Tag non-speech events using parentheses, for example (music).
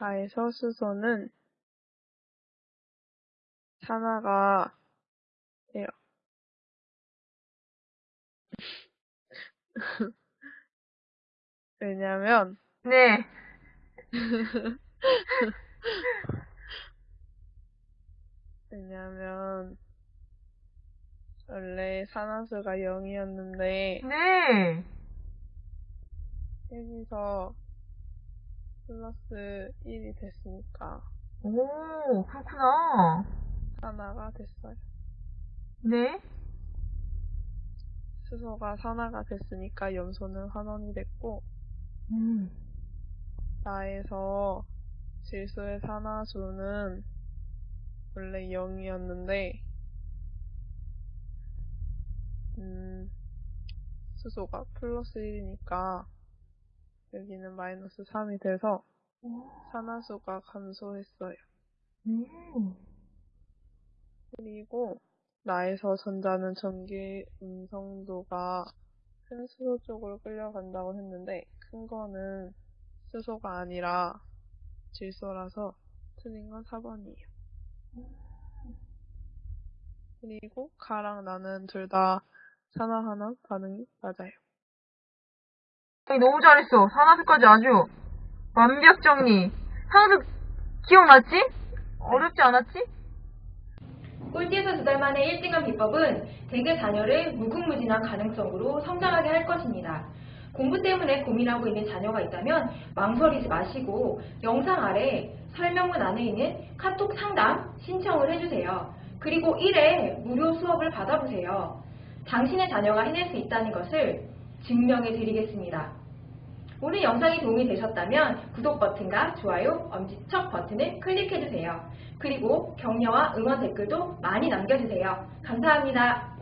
나에서 수소는 산화가 돼요. (laughs) 왜냐면 네. (laughs) 왜냐면 원래 산화수가 0이었는데 네. 여기서 플러스 1이 됐으니까 오, 그렇구나. 산화가 됐어요. 네. 수소가 산화가 됐으니까 염소는 환원이 됐고 음. 나에서 질소의 산화수는 원래 0이었는데 음, 수소가 플러스 1이니까 여기는 마이너스 3이 돼서 산화수가 감소했어요. 음. 그리고 나에서 전자는 전기 음성도가 큰 수소 쪽으로 끌려간다고 했는데 큰 거는 수소가 아니라 질소라서 틀린 건 4번이에요. 그리고 가랑 나는 둘 다 산화하는 반응이 맞아요. 너무 잘했어. 산화수까지 아주 완벽 정리. 산화수 기억났지? 어렵지 않았지? 꼴찌에서 두 달 만에 1등한 비법은 대개 자녀를 무궁무진한 가능성으로 성장하게 할 것입니다. 공부 때문에 고민하고 있는 자녀가 있다면 망설이지 마시고 영상 아래 설명문 안에 있는 카톡 상담 신청을 해주세요. 그리고 1회 무료 수업을 받아보세요. 당신의 자녀가 해낼 수 있다는 것을 증명해 드리겠습니다. 오늘 영상이 도움이 되셨다면 구독 버튼과 좋아요, 엄지척 버튼을 클릭해주세요. 그리고 격려와 응원 댓글도 많이 남겨주세요. 감사합니다.